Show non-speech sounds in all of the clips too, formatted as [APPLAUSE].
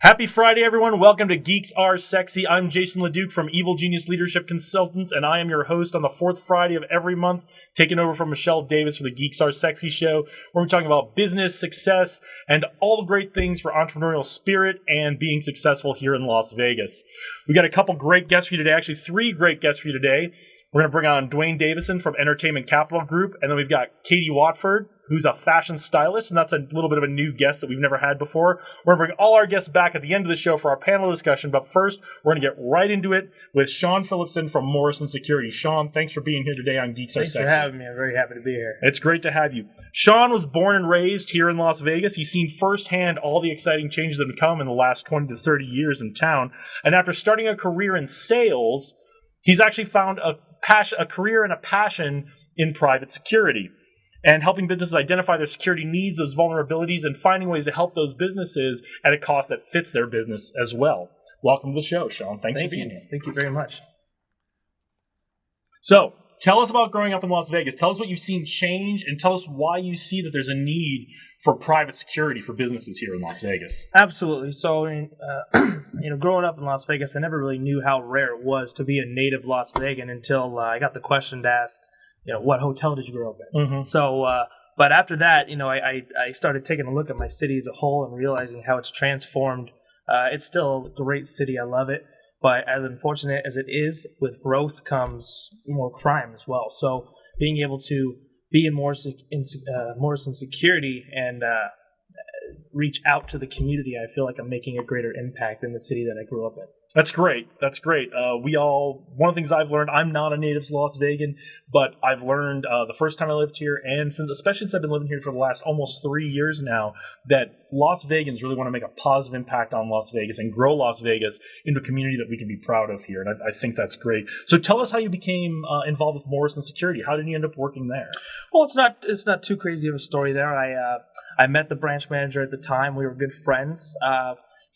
Happy Friday, everyone. Welcome to Geeks Are Sexy. I'm Jason LeDuc from Evil Genius Leadership Consultants, and I am your host on the fourth Friday of every month, taking over from Michelle Davis for the Geeks Are Sexy show, where we're talking about business, success, and all the great things for entrepreneurial spirit and being successful here in Las Vegas. We got a couple great guests for you today, actually, three great guests for you today. We're going to bring on Dwayne Davison from Entertainment Capital Group, and then we've got Katie Watford, who's a fashion stylist, and that's a little bit of a new guest that we've never had before. We're going to bring all our guests back at the end of the show for our panel discussion, but first, we're going to get right into it with Sean Phillipson from Morrison Security. Sean, thanks for being here today on Geeks Thanks Are for having me. I'm very happy to be here. It's great to have you. Sean was born and raised here in Las Vegas. He's seen firsthand all the exciting changes that have come in the last 20 to 30 years in town. And after starting a career in sales, he's actually found a passion, a career and a passion in private security and helping businesses identify their security needs, those vulnerabilities, and finding ways to help those businesses at a cost that fits their business as well. Welcome to the show, Sean. Thanks Thank for being you. here. Thank you very much. So, tell us about growing up in Las Vegas. Tell us what you've seen change, and tell us why you see that there's a need for private security for businesses here in Las Vegas. Absolutely. So, uh, [CLEARS THROAT] you know, growing up in Las Vegas, I never really knew how rare it was to be a native Las Vegan until uh, I got the question asked, you know, what hotel did you grow up in? Mm-hmm. So, uh, but after that, you know, I, I, I started taking a look at my city as a whole and realizing how it's transformed. Uh, it's still a great city. I love it. But as unfortunate as it is, with growth comes more crime as well. So being able to be in Morrison, in, uh, Morrison security and uh, reach out to the community, I feel like I'm making a greater impact in the city that I grew up in. That's great. That's great. Uh, we all, one of the things I've learned, I'm not a native Las Vegan, but I've learned uh, the first time I lived here, and since, especially since I've been living here for the last almost three years now, that Las Vegans really want to make a positive impact on Las Vegas and grow Las Vegas into a community that we can be proud of here. And I, I think that's great. So tell us how you became uh, involved with Morrison Security. How did you end up working there? Well, it's not it's not too crazy of a story there. I uh, I met the branch manager at the time. We were good friends.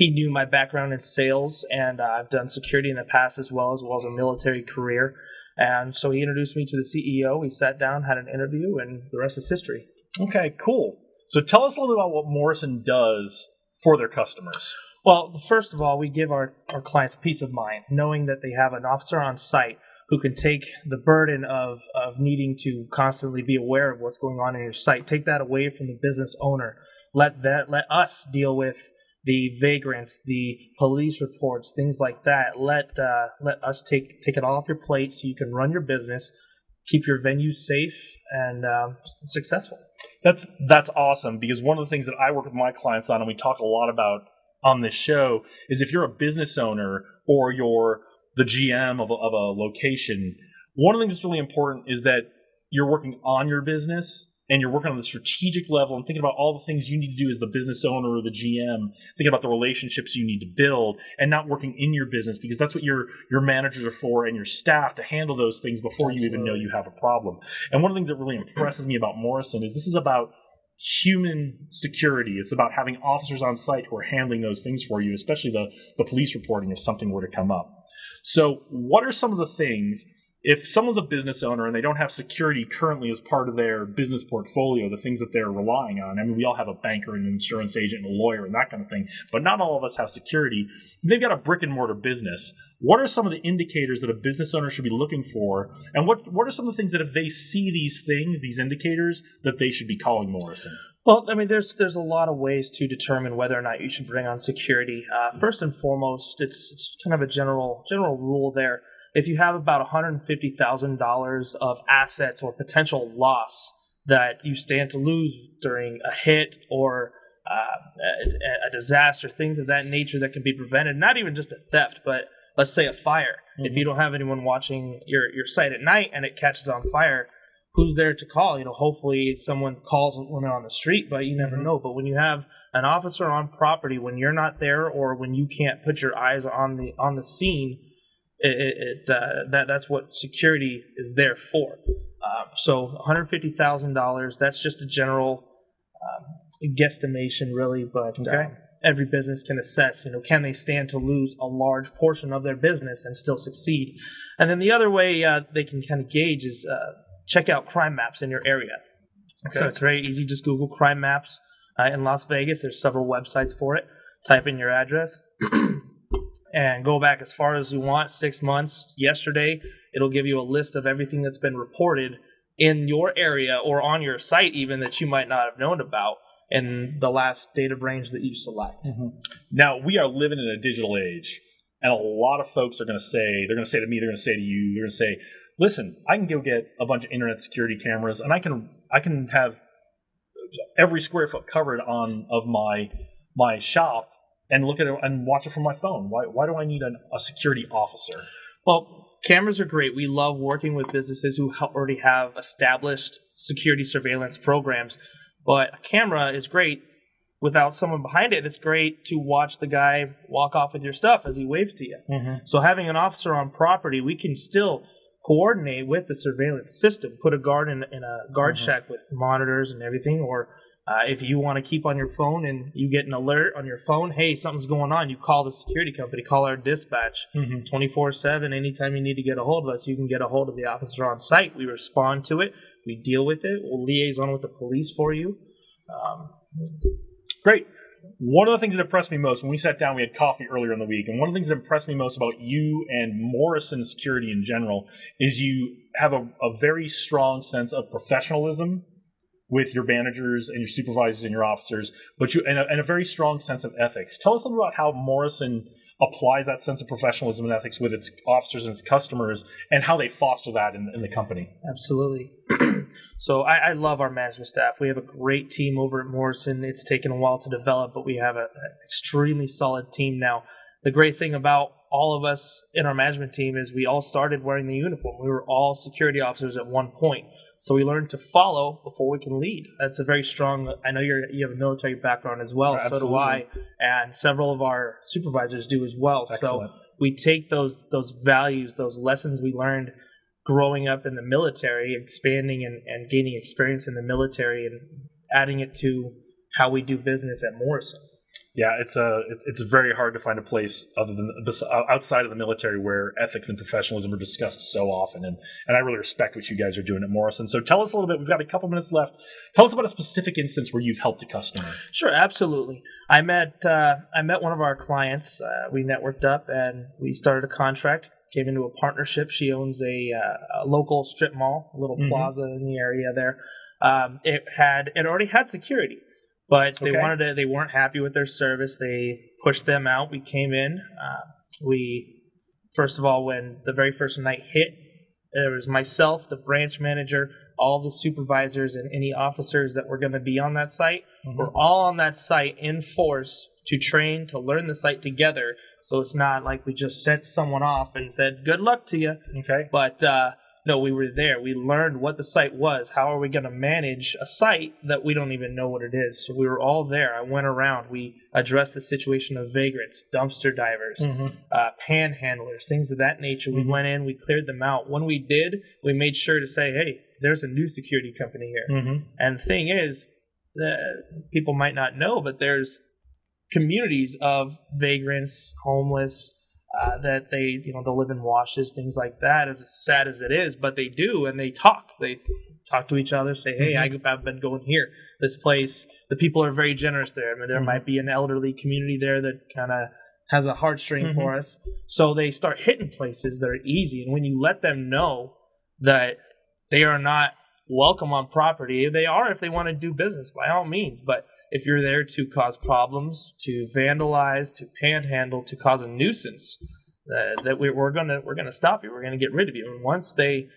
He knew my background in sales, and uh, I've done security in the past as well as well as a military career. And so he introduced me to the CEO. We sat down, had an interview, and the rest is history. Okay, cool. So tell us a little bit about what Morrison does for their customers. Well, first of all, we give our, our clients peace of mind, knowing that they have an officer on site who can take the burden of, of needing to constantly be aware of what's going on in your site, take that away from the business owner. Let that let us deal with the vagrants, the police reports, things like that. Let uh, let us take take it off your plate so you can run your business, keep your venue safe and um, successful. That's that's awesome because one of the things that I work with my clients on, and we talk a lot about on this show, is if you're a business owner or you're the GM of a, of a location, one of the things that's really important is that you're working on your business and you're working on the strategic level and thinking about all the things you need to do as the business owner or the GM, thinking about the relationships you need to build and not working in your business because that's what your your managers are for and your staff to handle those things before you even know you have a problem. And one of the things that really impresses me about Morrison is this is about human security. It's about having officers on site who are handling those things for you, especially the, the police reporting if something were to come up. So, what are some of the things if someone's a business owner and they don't have security currently as part of their business portfolio, the things that they're relying on, I mean, we all have a banker and an insurance agent and a lawyer and that kind of thing, but not all of us have security. They've got a brick and mortar business. What are some of the indicators that a business owner should be looking for? And what, what are some of the things that if they see these things, these indicators, that they should be calling Morrison? Well, I mean, there's there's a lot of ways to determine whether or not you should bring on security. Uh, first and foremost, it's it's kind of a general general rule there. If you have about one hundred fifty thousand dollars of assets or potential loss that you stand to lose during a hit or uh, a, a disaster, things of that nature that can be prevented, not even just a theft, but let's say a fire. If you don't have anyone watching your your site at night and it catches on fire, who's there to call? You know, hopefully someone calls when they're on the street, but you never know. But when you have an officer on property, when you're not there, or when you can't put your eyes on the on the scene, it, it, uh, that that's what security is there for. Um, so, one hundred fifty thousand dollars. That's just a general um, guesstimation, really. But Okay. um, every business can assess. You know, can they stand to lose a large portion of their business and still succeed? And then the other way uh, they can kind of gauge is uh, check out crime maps in your area. So it's very easy. Just Google crime maps uh, in Las Vegas. There's several websites for it. type in your address, [CLEARS THROAT] and go back as far as you want six months. Yesterday, it'll give you a list of everything that's been reported in your area or on your site, even that you might not have known about in the last date of range that you select. Mm-hmm. Now we are living in a digital age, and a lot of folks are going to say they're going to say to me, they're going to say to you, they're going to say, "Listen, I can go get a bunch of internet security cameras, and I can I can have every square foot covered on of my my shop and look at it and watch it from my phone. Why why do I need an, a security officer?" Well, cameras are great. We love working with businesses who already have established security surveillance programs. But a camera is great without someone behind it. It's great to watch the guy walk off with your stuff as he waves to you. Mm-hmm. So having an officer on property, we can still coordinate with the surveillance system, put a guard in, in a guard mm-hmm. shack with monitors and everything, or uh, if you want to keep on your phone and you get an alert on your phone, hey, something's going on, you call the security company, call our dispatch 24 7. Anytime you need to get a hold of us, you can get a hold of the officer on site. We respond to it, we deal with it, we'll liaison with the police for you. Um, Great. One of the things that impressed me most when we sat down, we had coffee earlier in the week, and one of the things that impressed me most about you and Morrison Security in general is you have a, a very strong sense of professionalism with your managers and your supervisors and your officers, but you and a, and a very strong sense of ethics. Tell us a little about how Morrison applies that sense of professionalism and ethics with its officers and its customers, and how they foster that in, in the company. Absolutely. [CLEARS THROAT] so I, I love our management staff. We have a great team over at Morrison. It's taken a while to develop, but we have an extremely solid team now. The great thing about all of us in our management team is we all started wearing the uniform. We were all security officers at one point. So we learn to follow before we can lead. That's a very strong. I know you're you have a military background as well. So do I, and several of our supervisors do as well. Excellent. So we take those those values, those lessons we learned growing up in the military, expanding and, and gaining experience in the military, and adding it to how we do business at Morrison. Yeah, it's a it's, it's very hard to find a place other than outside of the military where ethics and professionalism are discussed so often, and and I really respect what you guys are doing at Morrison. So tell us a little bit. We've got a couple minutes left. Tell us about a specific instance where you've helped a customer. Sure, absolutely. I met uh, I met one of our clients. Uh, we networked up and we started a contract. Came into a partnership. She owns a, uh, a local strip mall, a little Mhm. plaza in the area there. Um, it had it already had security, but they Okay. wanted to. They weren't happy with their service. They pushed them out. We came in. Uh, we first of all, when the very first night hit, there was myself, the branch manager, all the supervisors, and any officers that were going to be on that site. We're all on that site in force to train to learn the site together. So it's not like we just sent someone off and said, "Good luck to you." Okay. But uh, no, we were there. We learned what the site was. How are we going to manage a site that we don't even know what it is? So we were all there. I went around. We addressed the situation of vagrants, dumpster divers, uh, panhandlers, things of that nature. We Mhm. went in, we cleared them out. When we did, we made sure to say, "Hey, there's a new security company here." Mm-hmm. And the thing is, the people might not know, but there's communities of vagrants, homeless, uh, that they, you know, they'll live in washes, things like that. As sad as it is, but they do, and they talk. They talk to each other, say, "Hey, I- I've been going here. This place. The people are very generous there. I mean, there Mhm. might be an elderly community there that kind of has a heartstring Mhm. for us. So they start hitting places that are easy, and when you let them know that they are not welcome on property. They are if they want to do business, by all means. But if you're there to cause problems, to vandalize, to panhandle, to cause a nuisance, uh, that we, we're gonna we're gonna stop you. We're gonna get rid of you. And once they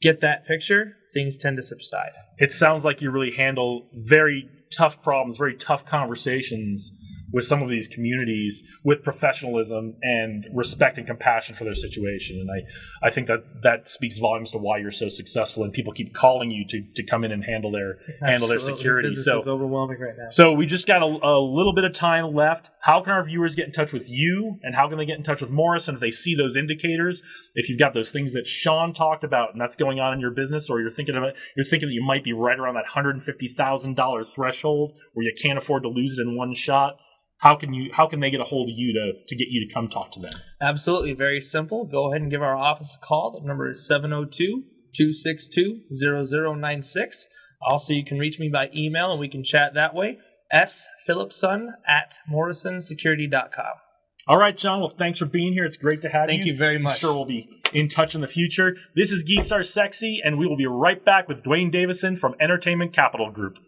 get that picture, things tend to subside. It sounds like you really handle very tough problems, very tough conversations with some of these communities with professionalism and respect and compassion for their situation. And I, I think that that speaks volumes to why you're so successful and people keep calling you to, to come in and handle their handle their security. Business So is overwhelming right now. So we just got a, a little bit of time left. How can our viewers get in touch with you, and how can they get in touch with Morris? And if they see those indicators, if you've got those things that Sean talked about, and that's going on in your business, or you're thinking of it, you're thinking that you might be right around that hundred fifty thousand dollars threshold where you can't afford to lose it in one shot how can you how can they get a hold of you to to get you to come talk to them? Absolutely. Very simple. Go ahead and give our office a call. The number is 702 262 0096 also you can reach me by email and we can chat that way. S phillipson at morrisonsecurity.com all right Sean. Well thanks for being here. It's great to have thank you. thank you very much. I'm sure we'll be in touch in the future. This is geeks are sexy and we will be right back with dwayne davison from entertainment capital group.